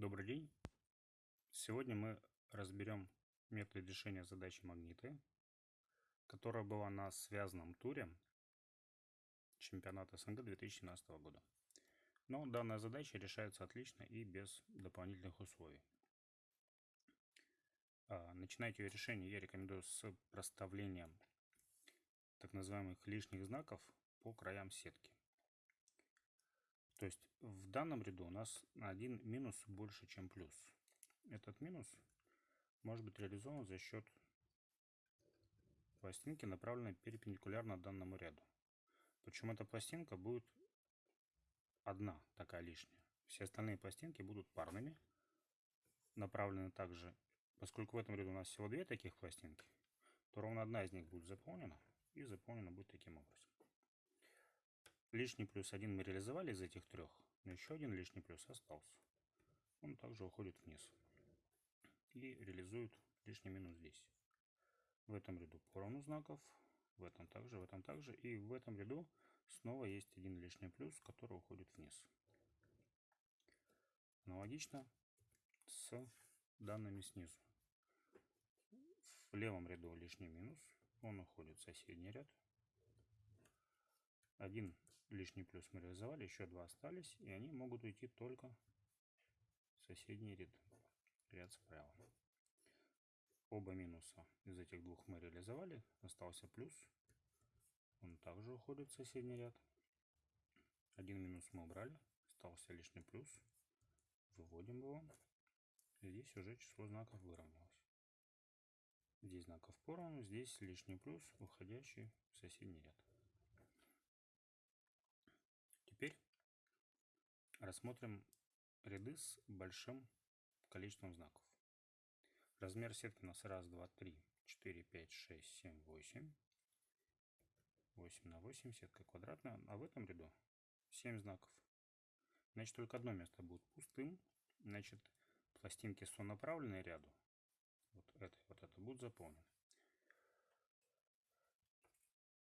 Добрый день. Сегодня мы разберем метод решения задачи магниты, которая была на связанном туре чемпионата СНГ 2017 года. Но данная задача решается отлично и без дополнительных условий. А, начинать ее решение я рекомендую с проставлением так называемых лишних знаков по краям сетки. То есть в данном ряду у нас один минус больше, чем плюс. Этот минус может быть реализован за счет пластинки, направленной перпендикулярно данному ряду. Причем эта пластинка будет одна такая лишняя. Все остальные пластинки будут парными, направлены также, поскольку в этом ряду у нас всего две таких пластинки, то ровно одна из них будет заполнена и заполнена будет таким образом. Лишний плюс один мы реализовали из этих трех, но еще один лишний плюс остался. Он также уходит вниз и реализует лишний минус здесь. В этом ряду поровну знаков, в этом также, в этом также. И в этом ряду снова есть один лишний плюс, который уходит вниз. Аналогично с данными снизу. В левом ряду лишний минус, он уходит в соседний ряд. Один лишний плюс мы реализовали, еще два остались, и они могут уйти только в соседний ряд, ряд справа. Оба минуса из этих двух мы реализовали, остался плюс, он также уходит в соседний ряд. Один минус мы убрали, остался лишний плюс, выводим его. Здесь уже число знаков выровнялось. Здесь знаков поровну, здесь лишний плюс, уходящий в соседний ряд. Теперь рассмотрим ряды с большим количеством знаков. Размер сетки у нас 1, 2, 3, 4, 5, 6, 7, 8. 8 на 8, сетка квадратная. А в этом ряду 7 знаков. Значит, только одно место будет пустым. Значит, пластинки сонаправленные ряду. Вот это вот это будут заполнены.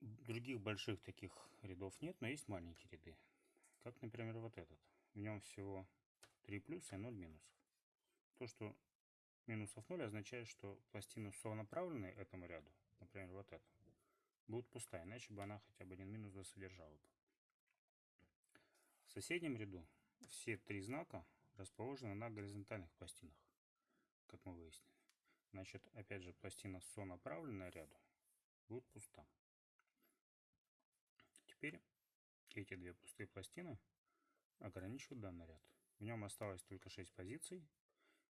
Других больших таких рядов нет, но есть маленькие ряды. Как, например, вот этот. В нем всего 3 плюса и 0 минусов. То, что минусов 0 означает, что пластина сонаправленная этому ряду, например, вот эта, будет пустая, иначе бы она хотя бы один минус содержала бы. В соседнем ряду все три знака расположены на горизонтальных пластинах, как мы выяснили. Значит, опять же, пластина сонаправленная ряду будет пуста. Теперь эти две пустые пластины ограничивают данный ряд. В нем осталось только 6 позиций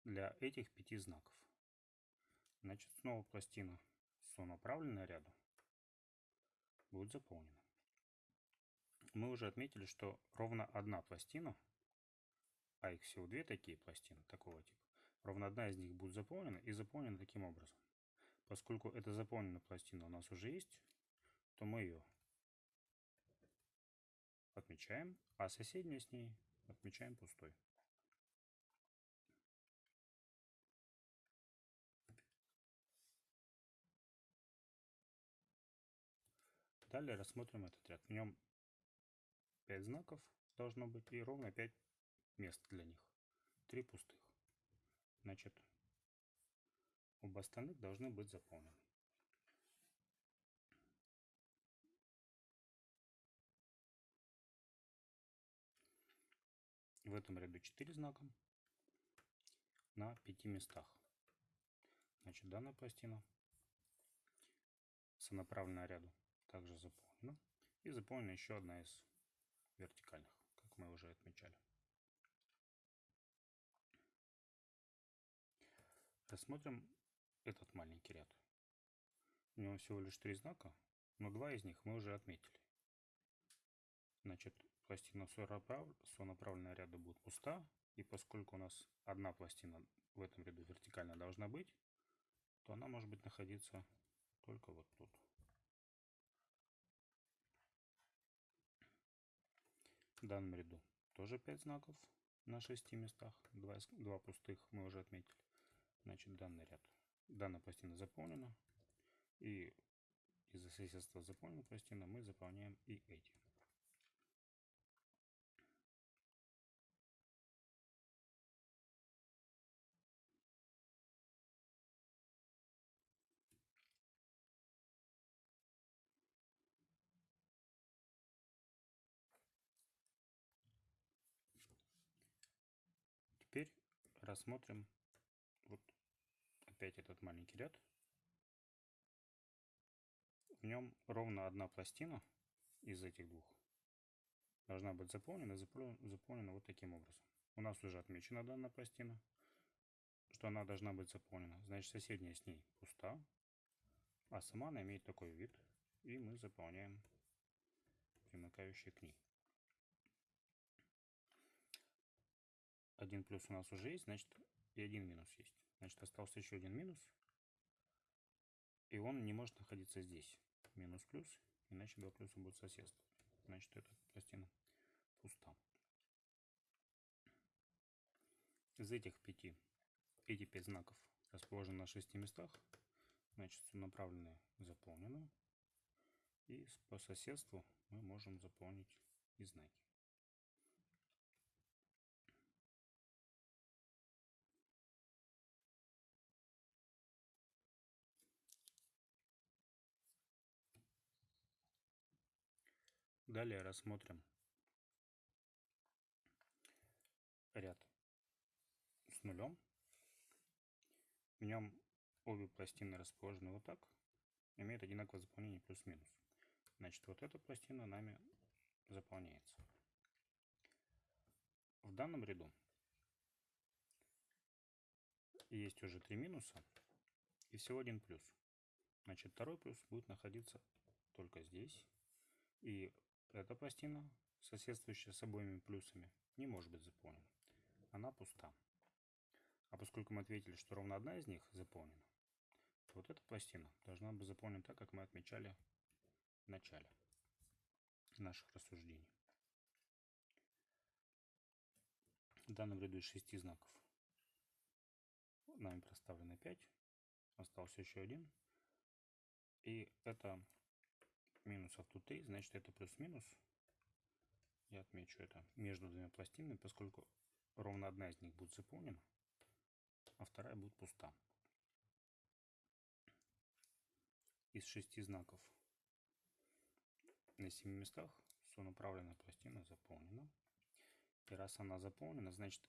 для этих пяти знаков. Значит, снова пластина сонаправленная ряду будет заполнена. Мы уже отметили, что ровно одна пластина, а их всего две такие пластины такого типа, ровно одна из них будет заполнена и заполнена таким образом. Поскольку эта заполненная пластина у нас уже есть, то мы ее отмечаем, а соседнюю с ней отмечаем пустой. Далее рассмотрим этот ряд. В нем 5 знаков должно быть и ровно 5 мест для них. 3 пустых. Значит, оба остальных должны быть заполнены. В этом ряду 4 знака на 5 местах. Значит, данная пластина сонаправленная ряду также заполнена. И заполнена еще одна из вертикальных, как мы уже отмечали. Рассмотрим этот маленький ряд. У него всего лишь три знака, но два из них мы уже отметили. Значит, пластина сонаправленная ряда будет пуста, и поскольку у нас одна пластина в этом ряду вертикально должна быть, то она может быть находиться только вот тут. В данном ряду тоже 5 знаков на 6 местах, 2, 2 пустых мы уже отметили. Значит, данный ряд, данная пластина заполнена, и из-за соседства заполненной пластины мы заполняем и эти. Рассмотрим вот опять этот маленький ряд. В нем ровно одна пластина из этих двух должна быть заполнена, заполнена вот таким образом. У нас уже отмечена данная пластина, что она должна быть заполнена. Значит, соседняя с ней пуста, а сама она имеет такой вид, и мы заполняем примыкающие к ней. Один плюс у нас уже есть, значит и один минус есть. Значит, остался еще один минус, и он не может находиться здесь. Минус плюс, иначе два плюса будут соседствовать. Значит, эта пластина пуста. Из этих пяти, эти пять знаков расположены на шести местах, значит, направленные заполнены. И по соседству мы можем заполнить и знаки. Далее рассмотрим ряд с нулем. В нем обе пластины расположены вот так, имеют одинаковое заполнение плюс-минус. Значит, вот эта пластина нами заполняется. В данном ряду есть уже три минуса и всего один плюс. Значит, второй плюс будет находиться только здесь. И эта пластина, соседствующая с обоими плюсами, не может быть заполнена. Она пуста. А поскольку мы ответили, что ровно одна из них заполнена, то вот эта пластина должна быть заполнена так, как мы отмечали в начале наших рассуждений. В данном ряду из шести знаков нами проставлено 5, остался еще один. И это минусов тут 3, значит это плюс-минус. Я отмечу это между двумя пластинами, поскольку ровно одна из них будет заполнена, а вторая будет пуста. Из шести знаков на семи местах сонаправленная пластина заполнена. И раз она заполнена, значит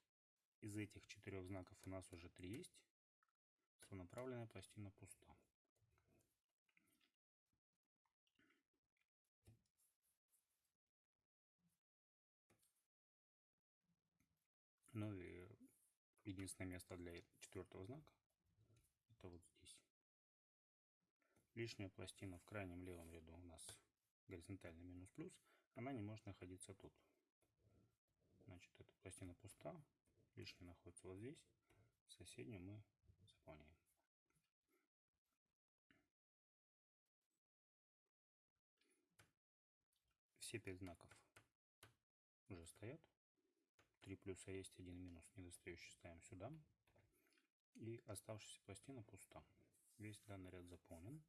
из этих четырех знаков у нас уже три есть. Сонаправленная пластина пуста. Ну и единственное место для четвертого знака это вот здесь. Лишняя пластина в крайнем левом ряду у нас горизонтально минус плюс, она не может находиться тут. Значит, эта пластина пуста, лишняя находится вот здесь, соседнюю мы заполняем. Все пять знаков уже стоят. Три плюса есть, один минус недостающий ставим сюда. И оставшаяся пластина пуста. Весь данный ряд заполнен.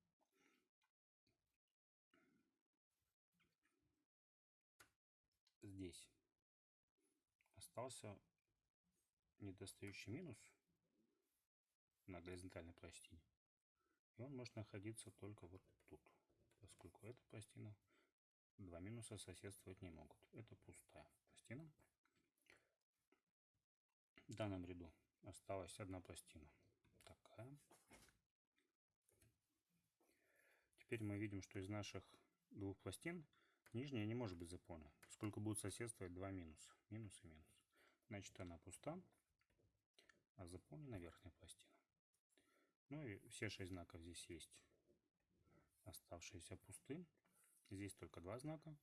Здесь остался недостающий минус на горизонтальной пластине. И он может находиться только вот тут, поскольку эта пластина два минуса соседствовать не могут. Это пустая пластина. В данном ряду осталась одна пластина. Такая. Теперь мы видим, что из наших двух пластин нижняя не может быть заполнена, поскольку будут соседствовать два минуса. Минус и минус. Значит, она пуста, а заполнена верхняя пластина. Ну и все шесть знаков здесь есть. Оставшиеся пусты. Здесь только два знака.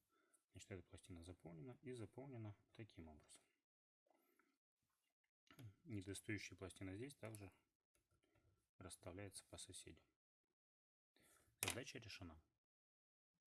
Значит, эта пластина заполнена и заполнена таким образом недостающая пластина здесь также расставляется по соседям. Задача решена.